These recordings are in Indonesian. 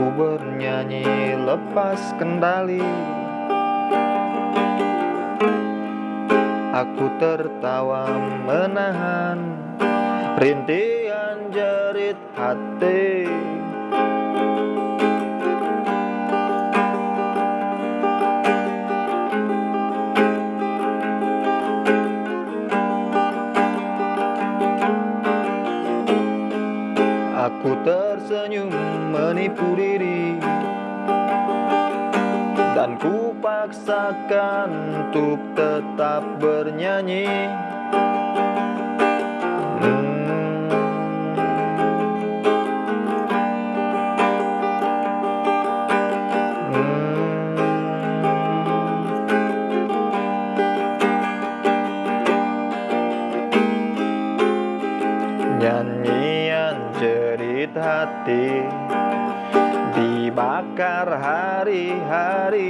Aku bernyanyi lepas kendali. Aku tertawa menahan Rintihan jerit hati Aku tersenyum menipu diri. Dan ku paksakan untuk tetap bernyanyi hati Dibakar hari-hari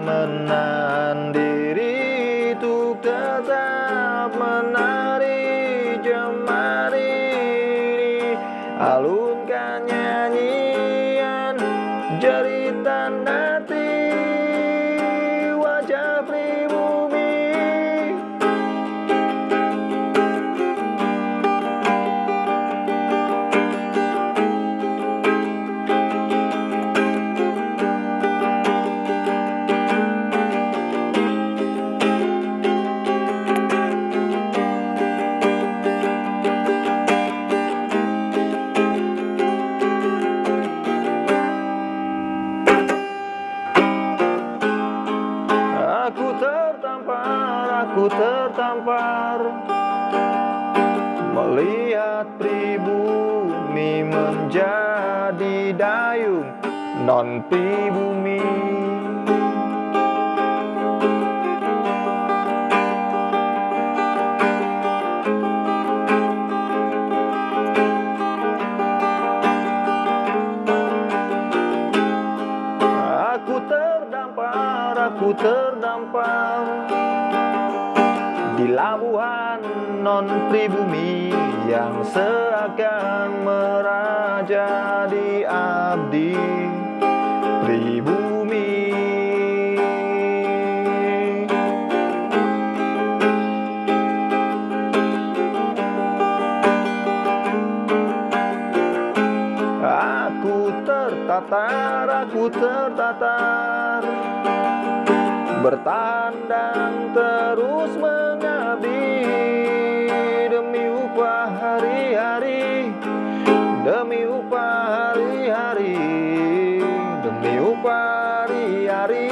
Menahan diri tetap menari aku tertampar Melihat pribumi menjadi dayung non pribumi. Aku terdampar, aku terdampar Di labuhan non pribumi Yang seakan meraja di abdi. Pribumi. Aku tertatar, aku tertatar Bertandang terus mengabdi Demi upah hari-hari Demi upah hari-hari Demi upah hari-hari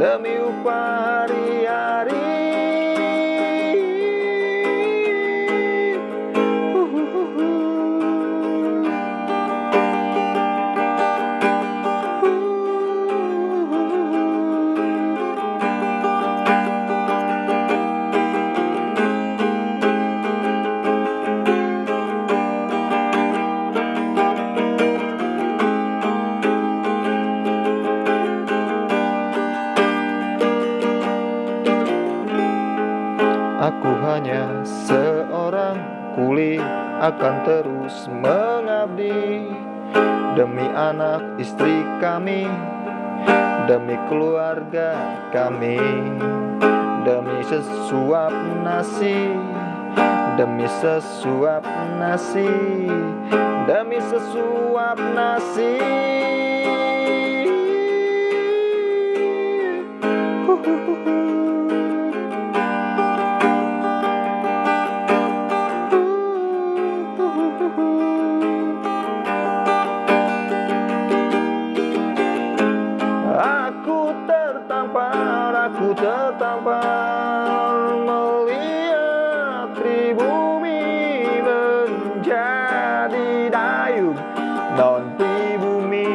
Demi upah hari-hari akan terus mengabdi. Demi anak istri kami Demi keluarga kami Demi sesuap nasi Demi sesuap nasi Demi sesuap nasi. Aku Non pribumi.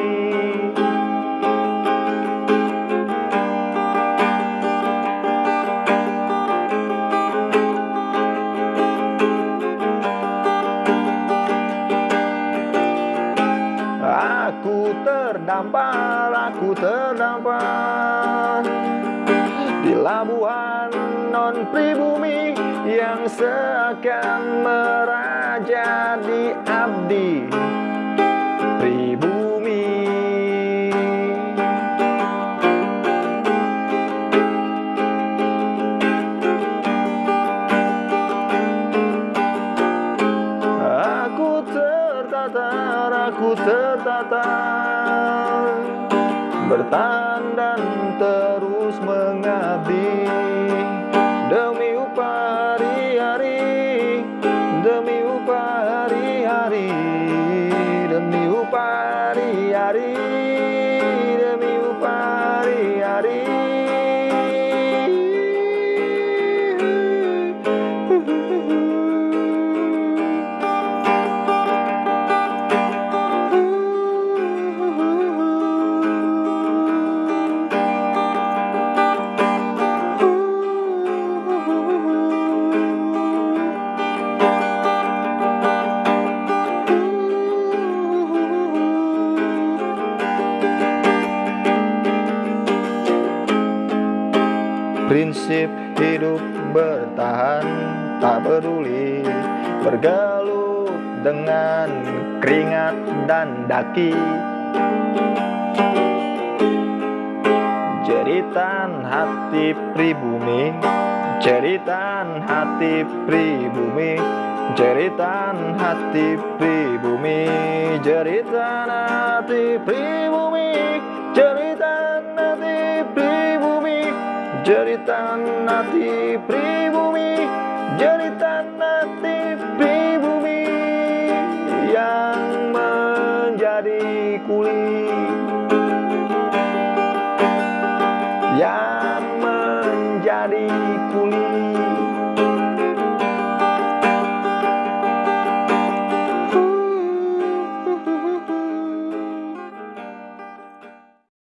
Aku terdampar, aku terdampar Di labuhan non pribumi Yang seakan meraja di abdi tertata Bertahan dan terus mengabdi Demi upah Prinsip hidup bertahan tak peduli Bergelut dengan keringat dan daki. Jeritan hati pribumi Jeritan hati pribumi Jeritan hati pribumi Jeritan hati pribumi Cerita nanti pribumi Cerita nanti pribumi Yang menjadi kuli. Yang